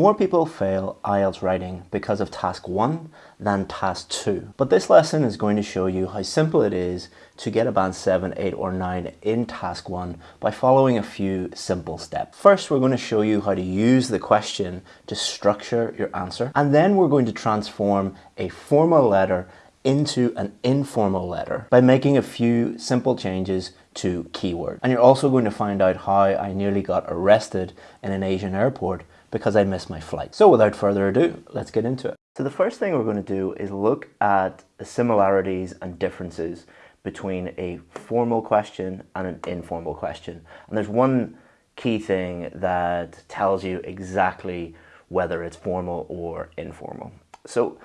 More people fail IELTS writing because of task 1 than task 2. But this lesson is going to show you how simple it is to get a band 7, 8 or 9 in task 1 by following a few simple steps. First we're going to show you how to use the question to structure your answer and then we're going to transform a formal letter into an informal letter by making a few simple changes to keywords. And you're also going to find out how I nearly got arrested in an Asian airport because I missed my flight. So without further ado, let's get into it. So the first thing we're going to do is look at the similarities and differences between a formal question and an informal question. And there's one key thing that tells you exactly whether it's formal or informal. So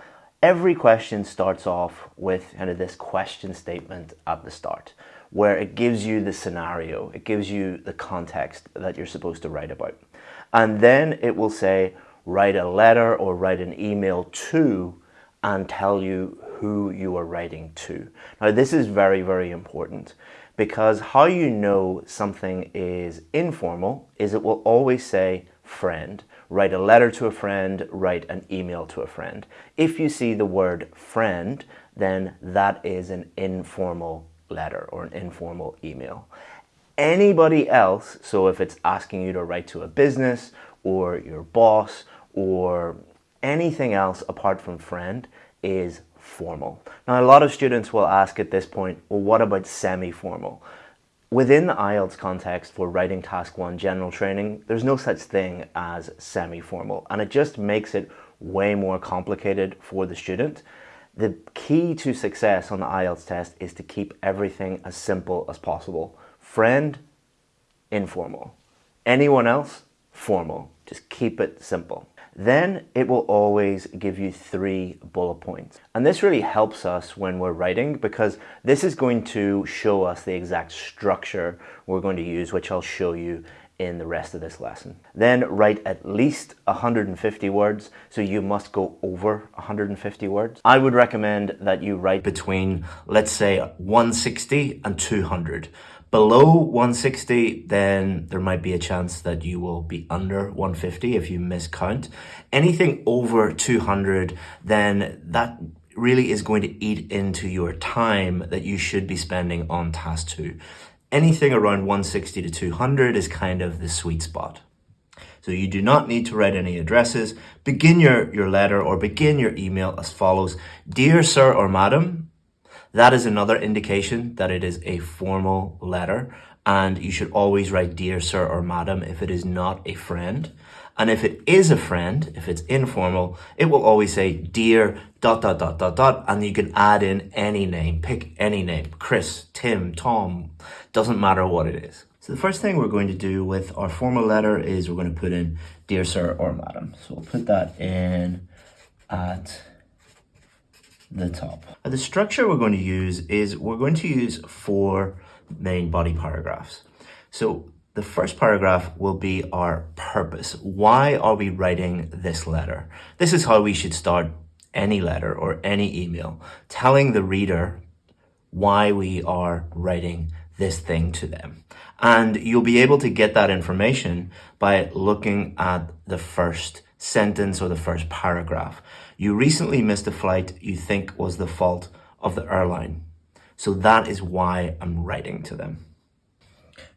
every question starts off with kind of this question statement at the start where it gives you the scenario, it gives you the context that you're supposed to write about. And then it will say, write a letter or write an email to and tell you who you are writing to. Now this is very, very important because how you know something is informal is it will always say friend. Write a letter to a friend, write an email to a friend. If you see the word friend, then that is an informal letter or an informal email. Anybody else, so if it's asking you to write to a business or your boss or anything else apart from friend is formal. Now a lot of students will ask at this point, well what about semi-formal? Within the IELTS context for writing task one general training, there's no such thing as semi-formal and it just makes it way more complicated for the student. The key to success on the IELTS test is to keep everything as simple as possible. Friend, informal. Anyone else, formal. Just keep it simple. Then it will always give you three bullet points. And this really helps us when we're writing because this is going to show us the exact structure we're going to use, which I'll show you in the rest of this lesson. Then write at least 150 words, so you must go over 150 words. I would recommend that you write between, let's say, 160 and 200. Below 160, then there might be a chance that you will be under 150 if you miscount. Anything over 200, then that really is going to eat into your time that you should be spending on task two anything around 160 to 200 is kind of the sweet spot. So you do not need to write any addresses. Begin your, your letter or begin your email as follows. Dear sir or madam, that is another indication that it is a formal letter and you should always write dear sir or madam if it is not a friend. And if it is a friend, if it's informal, it will always say dear dot dot dot dot dot and you can add in any name, pick any name, Chris, Tim, Tom, doesn't matter what it is. So the first thing we're going to do with our formal letter is we're going to put in dear sir or madam. So we'll put that in at the top. And the structure we're going to use is we're going to use four main body paragraphs. So the first paragraph will be our purpose. Why are we writing this letter? This is how we should start any letter or any email, telling the reader why we are writing this thing to them. And you'll be able to get that information by looking at the first sentence or the first paragraph. You recently missed a flight you think was the fault of the airline. So that is why I'm writing to them.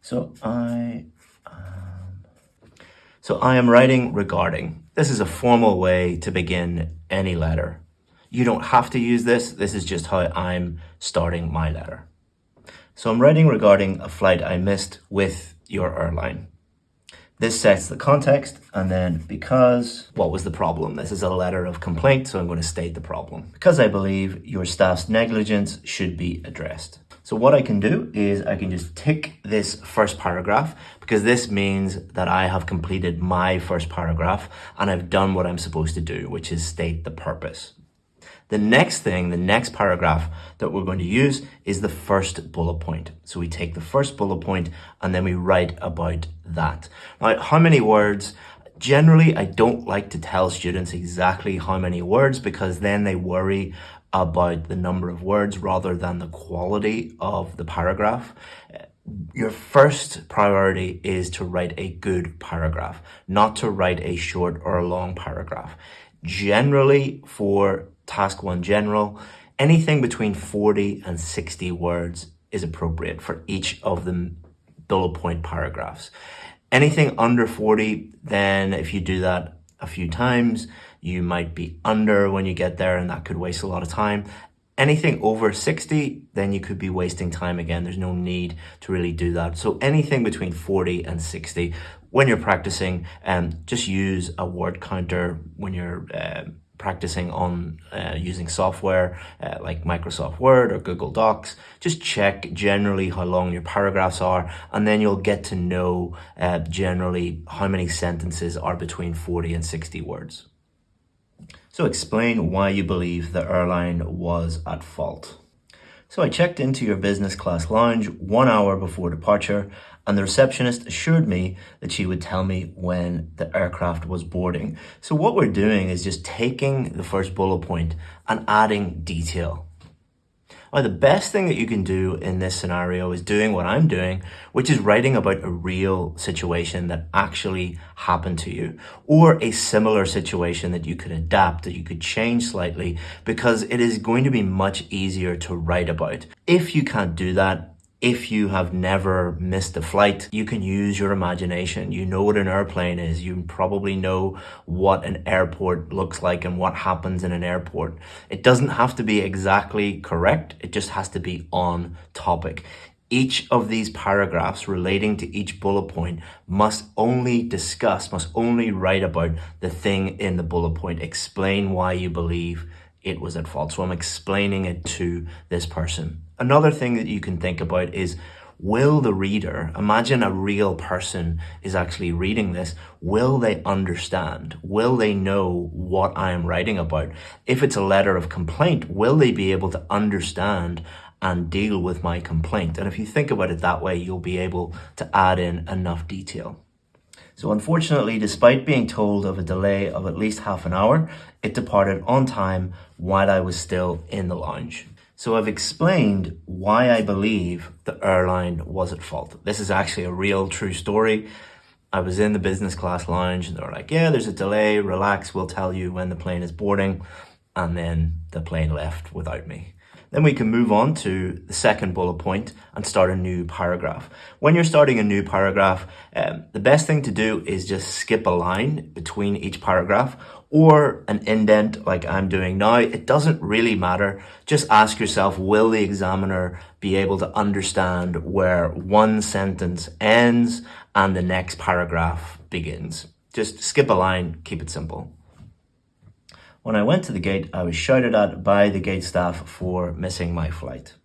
So I, um, so I am writing regarding. This is a formal way to begin any letter. You don't have to use this. This is just how I'm starting my letter. So I'm writing regarding a flight I missed with your airline. This sets the context and then because what was the problem? This is a letter of complaint, so I'm going to state the problem. Because I believe your staff's negligence should be addressed. So what I can do is I can just tick this first paragraph because this means that I have completed my first paragraph and I've done what I'm supposed to do, which is state the purpose. The next thing, the next paragraph that we're going to use is the first bullet point. So we take the first bullet point and then we write about that. Now, how many words? Generally, I don't like to tell students exactly how many words because then they worry about the number of words rather than the quality of the paragraph. your first priority is to write a good paragraph, not to write a short or a long paragraph. Generally, for task one general, anything between 40 and 60 words is appropriate for each of the bullet point paragraphs. Anything under 40, then if you do that a few times, you might be under when you get there and that could waste a lot of time. Anything over 60, then you could be wasting time again. There's no need to really do that. So anything between 40 and 60, when you're practicing, um, just use a word counter when you're uh, practicing on uh, using software uh, like Microsoft Word or Google Docs. Just check generally how long your paragraphs are, and then you'll get to know uh, generally how many sentences are between 40 and 60 words. So explain why you believe the airline was at fault. So I checked into your business class lounge one hour before departure and the receptionist assured me that she would tell me when the aircraft was boarding. So what we're doing is just taking the first bullet point and adding detail. Now, the best thing that you can do in this scenario is doing what I'm doing, which is writing about a real situation that actually happened to you or a similar situation that you could adapt, that you could change slightly because it is going to be much easier to write about. If you can't do that, if you have never missed a flight, you can use your imagination. You know what an airplane is. You probably know what an airport looks like and what happens in an airport. It doesn't have to be exactly correct. It just has to be on topic. Each of these paragraphs relating to each bullet point must only discuss, must only write about the thing in the bullet point. Explain why you believe it was at fault. So I'm explaining it to this person. Another thing that you can think about is will the reader, imagine a real person is actually reading this, will they understand? Will they know what I am writing about? If it's a letter of complaint, will they be able to understand and deal with my complaint? And if you think about it that way, you'll be able to add in enough detail. So unfortunately, despite being told of a delay of at least half an hour, it departed on time while I was still in the lounge. So I've explained why I believe the airline was at fault. This is actually a real true story. I was in the business class lounge and they were like, yeah, there's a delay, relax, we'll tell you when the plane is boarding. And then the plane left without me. Then we can move on to the second bullet point and start a new paragraph. When you're starting a new paragraph, um, the best thing to do is just skip a line between each paragraph or an indent like I'm doing now. It doesn't really matter. Just ask yourself, will the examiner be able to understand where one sentence ends and the next paragraph begins? Just skip a line, keep it simple. When I went to the gate, I was shouted at by the gate staff for missing my flight.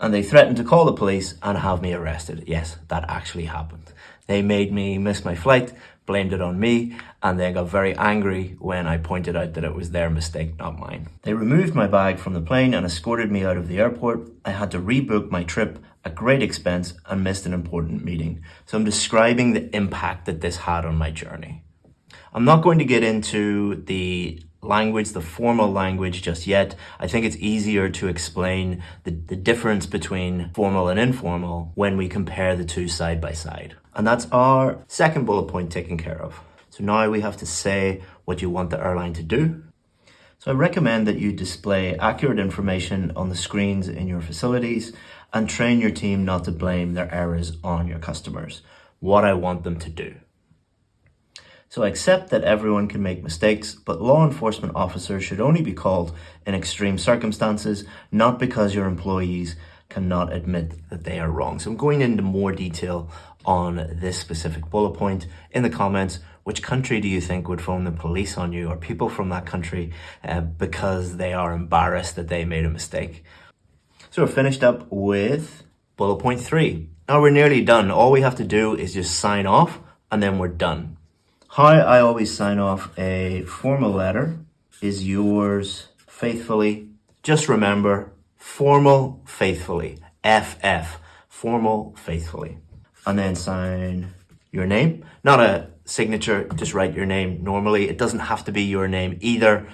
And they threatened to call the police and have me arrested. Yes, that actually happened. They made me miss my flight, blamed it on me, and then got very angry when I pointed out that it was their mistake, not mine. They removed my bag from the plane and escorted me out of the airport. I had to rebook my trip at great expense and missed an important meeting. So I'm describing the impact that this had on my journey. I'm not going to get into the language, the formal language just yet. I think it's easier to explain the, the difference between formal and informal when we compare the two side by side. And that's our second bullet point taken care of. So now we have to say what you want the airline to do. So I recommend that you display accurate information on the screens in your facilities and train your team not to blame their errors on your customers. What I want them to do. So I accept that everyone can make mistakes, but law enforcement officers should only be called in extreme circumstances, not because your employees cannot admit that they are wrong. So I'm going into more detail on this specific bullet point in the comments. Which country do you think would phone the police on you or people from that country uh, because they are embarrassed that they made a mistake? So we're finished up with bullet point three. Now we're nearly done. All we have to do is just sign off and then we're done. How I always sign off a formal letter is yours faithfully. Just remember, formal faithfully. FF, formal faithfully. And then sign your name. Not a signature, just write your name normally. It doesn't have to be your name either.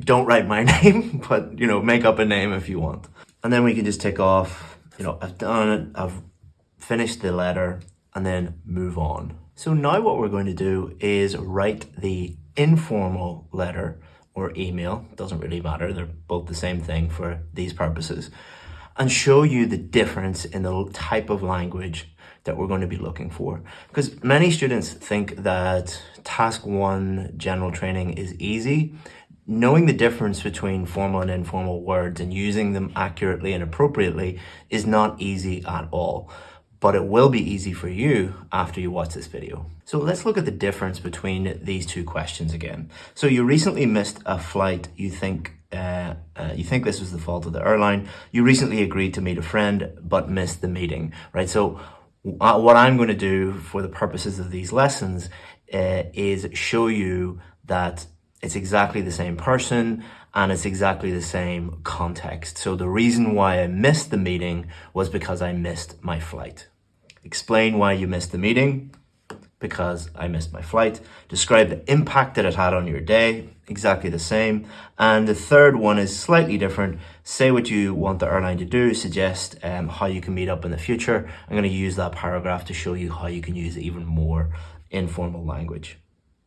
Don't write my name, but you know, make up a name if you want. And then we can just tick off, you know, I've done it, I've finished the letter, and then move on. So now what we're going to do is write the informal letter or email, doesn't really matter, they're both the same thing for these purposes, and show you the difference in the type of language that we're going to be looking for. Because many students think that task one general training is easy. Knowing the difference between formal and informal words and using them accurately and appropriately is not easy at all but it will be easy for you after you watch this video. So let's look at the difference between these two questions again. So you recently missed a flight you think uh, uh, you think this was the fault of the airline. You recently agreed to meet a friend but missed the meeting, right? So uh, what I'm going to do for the purposes of these lessons uh, is show you that it's exactly the same person and it's exactly the same context. So the reason why I missed the meeting was because I missed my flight. Explain why you missed the meeting, because I missed my flight. Describe the impact that it had on your day, exactly the same. And the third one is slightly different. Say what you want the airline to do, suggest um, how you can meet up in the future. I'm going to use that paragraph to show you how you can use even more informal language.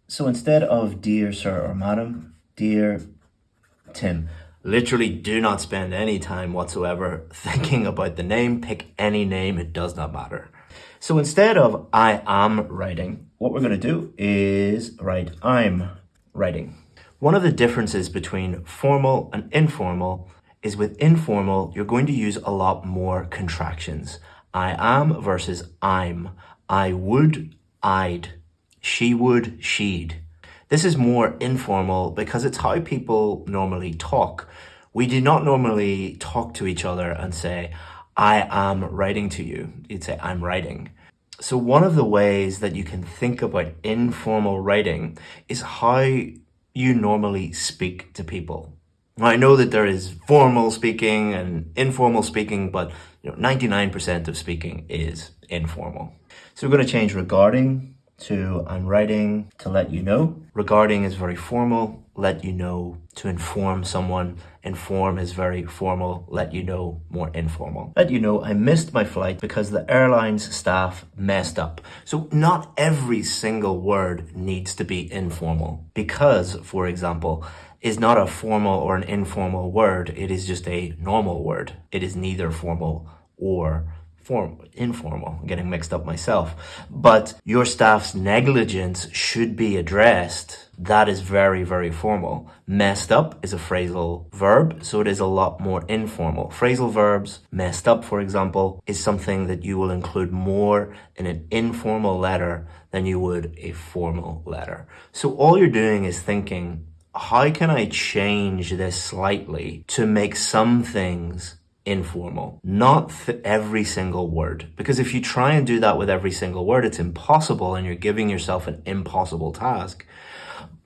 So instead of dear sir or madam, dear Tim. Literally do not spend any time whatsoever thinking about the name. Pick any name, it does not matter. So instead of I am writing, what we're going to do is write I'm writing. One of the differences between formal and informal is with informal, you're going to use a lot more contractions. I am versus I'm. I would, I'd. She would, she'd. This is more informal because it's how people normally talk. We do not normally talk to each other and say, I am writing to you. You'd say, I'm writing. So one of the ways that you can think about informal writing is how you normally speak to people. I know that there is formal speaking and informal speaking, but you know, 99% of speaking is informal. So we're going to change regarding to I'm writing to let you know. Regarding is very formal, let you know to inform someone. Inform is very formal, let you know more informal. Let you know I missed my flight because the airline's staff messed up. So not every single word needs to be informal because, for example, is not a formal or an informal word. It is just a normal word. It is neither formal or form, informal, getting mixed up myself. But your staff's negligence should be addressed. That is very, very formal. Messed up is a phrasal verb, so it is a lot more informal. Phrasal verbs, messed up, for example, is something that you will include more in an informal letter than you would a formal letter. So all you're doing is thinking, how can I change this slightly to make some things informal, not every single word. Because if you try and do that with every single word, it's impossible and you're giving yourself an impossible task.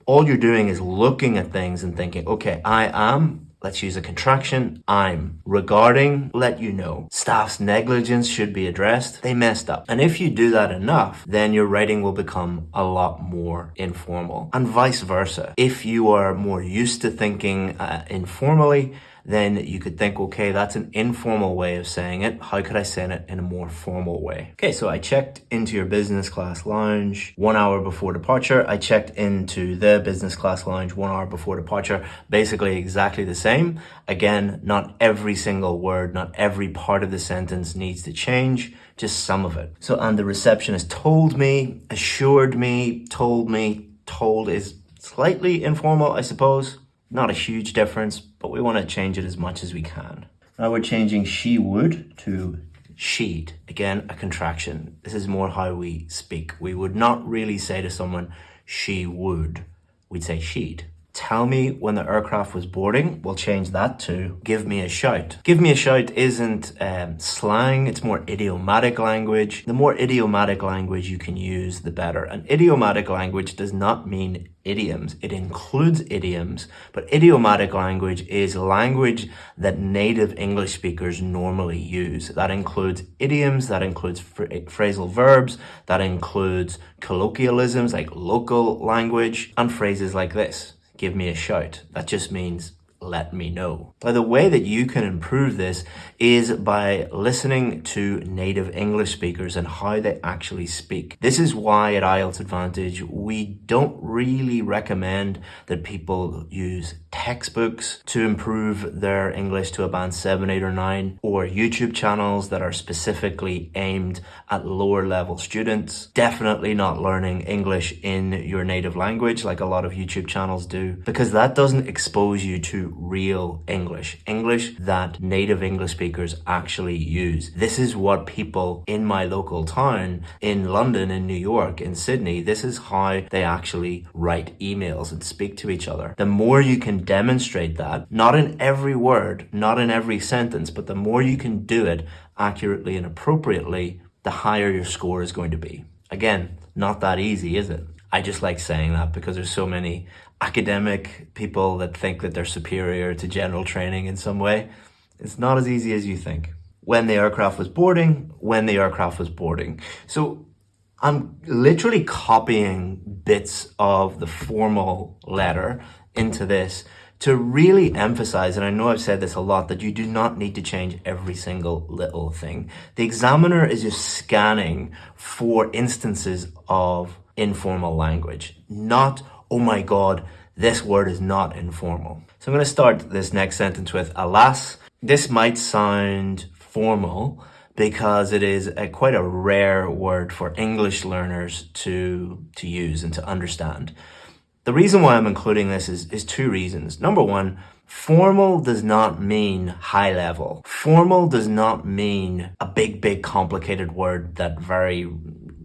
All you're doing is looking at things and thinking, okay, I am Let's use a contraction. I'm regarding, let you know. Staff's negligence should be addressed. They messed up. And if you do that enough, then your writing will become a lot more informal and vice versa. If you are more used to thinking uh, informally, then you could think, okay, that's an informal way of saying it. How could I say it in a more formal way? Okay, so I checked into your business class lounge one hour before departure. I checked into the business class lounge one hour before departure. Basically exactly the same. Again, not every single word, not every part of the sentence needs to change just some of it. So, and the receptionist told me, assured me, told me, told is slightly informal, I suppose. Not a huge difference, but we want to change it as much as we can. Now we're changing she would to she'd. Again, a contraction. This is more how we speak. We would not really say to someone, she would. We'd say she'd. Tell me when the aircraft was boarding. We'll change that to give me a shout. Give me a shout isn't um, slang, it's more idiomatic language. The more idiomatic language you can use, the better. And idiomatic language does not mean idioms. It includes idioms, but idiomatic language is language that native English speakers normally use. That includes idioms, that includes phrasal verbs, that includes colloquialisms like local language, and phrases like this give me a shout. That just means let me know. The way that you can improve this is by listening to native English speakers and how they actually speak. This is why at IELTS Advantage, we don't really recommend that people use textbooks to improve their English to a band 7, 8 or 9 or YouTube channels that are specifically aimed at lower level students. Definitely not learning English in your native language like a lot of YouTube channels do because that doesn't expose you to real English. English that native English speakers actually use. This is what people in my local town in London, in New York, in Sydney, this is how they actually write emails and speak to each other. The more you can demonstrate that, not in every word, not in every sentence, but the more you can do it accurately and appropriately, the higher your score is going to be. Again, not that easy, is it? I just like saying that because there's so many academic people that think that they're superior to general training in some way. It's not as easy as you think. When the aircraft was boarding, when the aircraft was boarding. So I'm literally copying bits of the formal letter into this to really emphasize, and I know I've said this a lot, that you do not need to change every single little thing. The examiner is just scanning for instances of informal language, not, oh my God, this word is not informal. So I'm going to start this next sentence with alas. This might sound formal because it is a, quite a rare word for English learners to, to use and to understand. The reason why I'm including this is, is two reasons. Number one, formal does not mean high level. Formal does not mean a big, big complicated word that very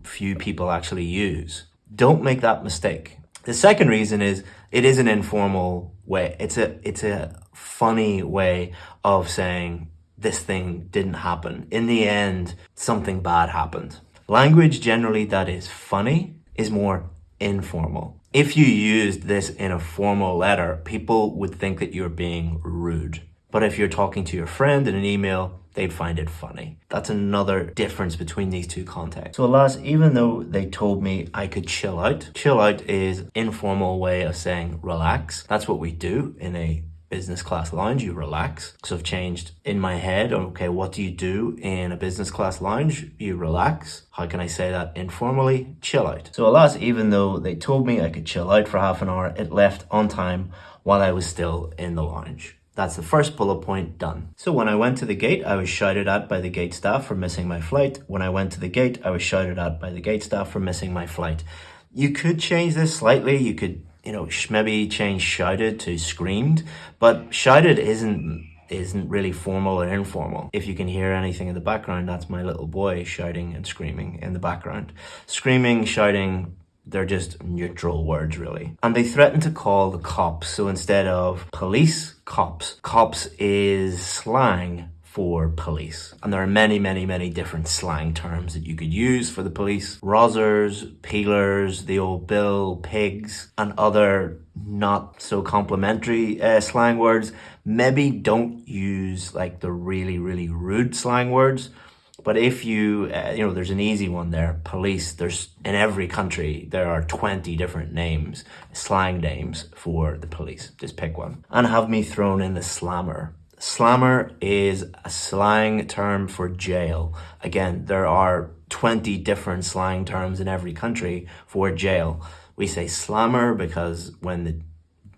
few people actually use. Don't make that mistake. The second reason is it is an informal way. It's a, it's a funny way of saying this thing didn't happen. In the end, something bad happened. Language generally that is funny is more informal. If you used this in a formal letter, people would think that you're being rude. But if you're talking to your friend in an email, they'd find it funny. That's another difference between these two contexts. So alas, even though they told me I could chill out, chill out is informal way of saying relax. That's what we do in a business class lounge, you relax. So I've changed in my head, okay, what do you do in a business class lounge? You relax. How can I say that informally? Chill out. So alas, even though they told me I could chill out for half an hour, it left on time while I was still in the lounge. That's the first bullet point done. So when I went to the gate, I was shouted at by the gate staff for missing my flight. When I went to the gate, I was shouted at by the gate staff for missing my flight. You could change this slightly. You could you know, maybe change shouted to screamed, but shouted isn't isn't really formal or informal. If you can hear anything in the background, that's my little boy shouting and screaming in the background. Screaming, shouting, they're just neutral words really. And they threatened to call the cops. So instead of police, cops. Cops is slang for police. And there are many, many, many different slang terms that you could use for the police. Rozzers, peelers, the old bill, pigs, and other not so complimentary uh, slang words. Maybe don't use like the really, really rude slang words. But if you, uh, you know, there's an easy one there. Police, there's in every country, there are 20 different names, slang names for the police. Just pick one. And have me thrown in the slammer Slammer is a slang term for jail. Again, there are 20 different slang terms in every country for jail. We say slammer because when the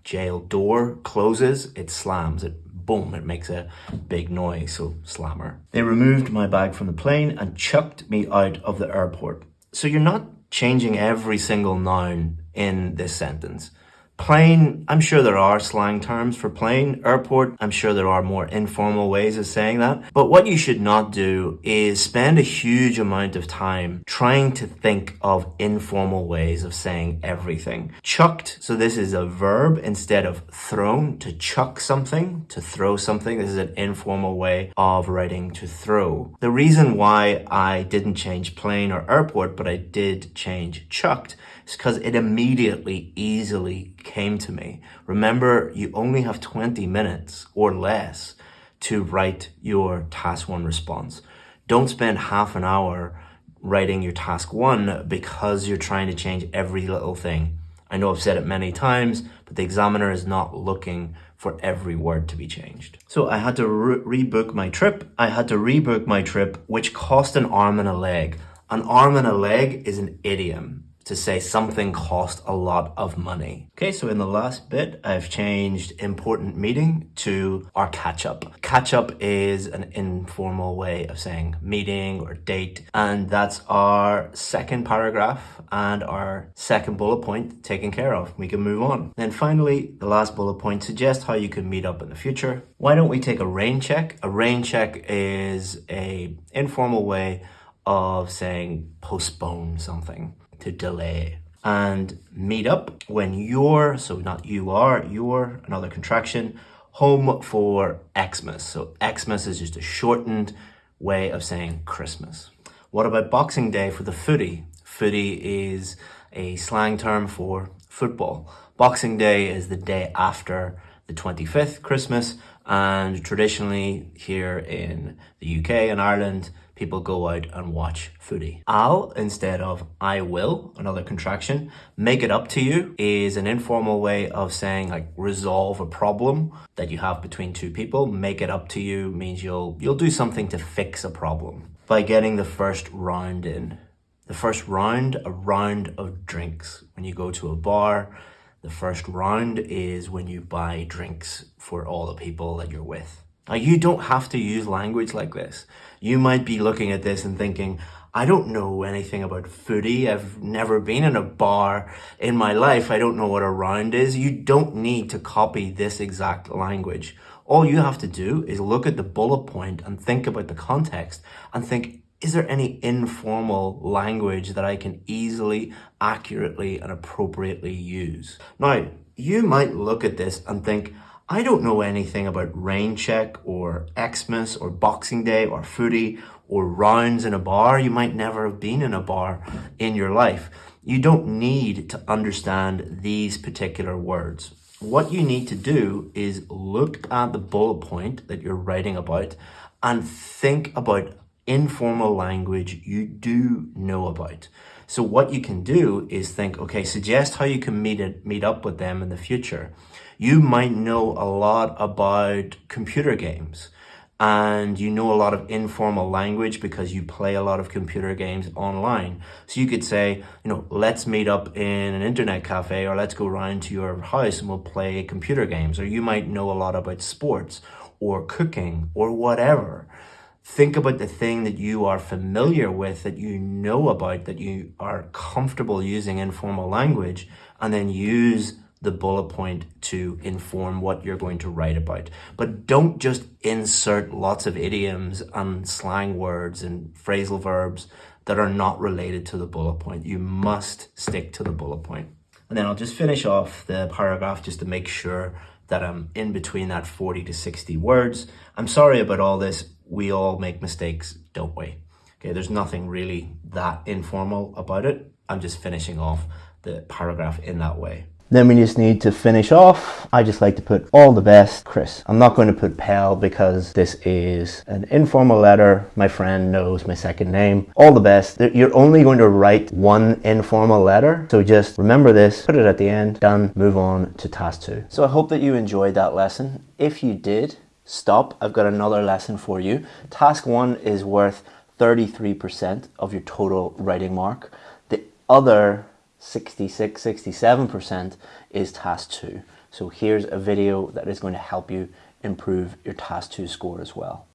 jail door closes, it slams. It boom, it makes a big noise, so slammer. They removed my bag from the plane and chucked me out of the airport. So you're not changing every single noun in this sentence. Plane, I'm sure there are slang terms for plane. Airport, I'm sure there are more informal ways of saying that. But what you should not do is spend a huge amount of time trying to think of informal ways of saying everything. Chucked, so this is a verb instead of thrown, to chuck something, to throw something. This is an informal way of writing to throw. The reason why I didn't change plane or airport, but I did change chucked is because it immediately, easily came to me. Remember, you only have 20 minutes or less to write your task one response. Don't spend half an hour writing your task one because you're trying to change every little thing I know I've said it many times, but the examiner is not looking for every word to be changed. So I had to re rebook my trip. I had to rebook my trip, which cost an arm and a leg. An arm and a leg is an idiom to say something cost a lot of money. Okay, so in the last bit, I've changed important meeting to our catch up. Catch up is an informal way of saying meeting or date, and that's our second paragraph and our second bullet point taken care of. We can move on. Then finally, the last bullet point suggests how you can meet up in the future. Why don't we take a rain check? A rain check is a informal way of saying postpone something to delay and meet up when you're, so not you are, you're, another contraction, home for Xmas. So Xmas is just a shortened way of saying Christmas. What about Boxing Day for the footy? Footy is a slang term for football. Boxing Day is the day after the 25th, Christmas, and traditionally here in the UK and Ireland, people go out and watch footy. I'll instead of I will, another contraction, make it up to you is an informal way of saying like resolve a problem that you have between two people. Make it up to you means you'll you'll do something to fix a problem by getting the first round in. The first round, a round of drinks. When you go to a bar, the first round is when you buy drinks for all the people that you're with. Now, you don't have to use language like this. You might be looking at this and thinking, I don't know anything about footy. I've never been in a bar in my life. I don't know what a round is. You don't need to copy this exact language. All you have to do is look at the bullet point and think about the context and think, is there any informal language that I can easily, accurately, and appropriately use? Now, you might look at this and think, I don't know anything about rain check or Xmas or Boxing Day or footy or rounds in a bar. You might never have been in a bar in your life. You don't need to understand these particular words. What you need to do is look at the bullet point that you're writing about and think about informal language you do know about. So what you can do is think, okay, suggest how you can meet it, meet up with them in the future. You might know a lot about computer games and you know a lot of informal language because you play a lot of computer games online. So you could say, you know, let's meet up in an internet cafe or let's go round to your house and we'll play computer games. Or you might know a lot about sports or cooking or whatever. Think about the thing that you are familiar with, that you know about, that you are comfortable using informal language, and then use the bullet point to inform what you're going to write about. But don't just insert lots of idioms and slang words and phrasal verbs that are not related to the bullet point. You must stick to the bullet point. And then I'll just finish off the paragraph just to make sure that I'm in between that 40 to 60 words. I'm sorry about all this we all make mistakes, don't we? Okay, there's nothing really that informal about it. I'm just finishing off the paragraph in that way. Then we just need to finish off. I just like to put all the best, Chris. I'm not going to put Pell because this is an informal letter. My friend knows my second name. All the best. You're only going to write one informal letter. So just remember this, put it at the end, done, move on to task two. So I hope that you enjoyed that lesson. If you did, stop. I've got another lesson for you. Task one is worth 33% of your total writing mark. The other 66, 67% is task two. So here's a video that is going to help you improve your task two score as well.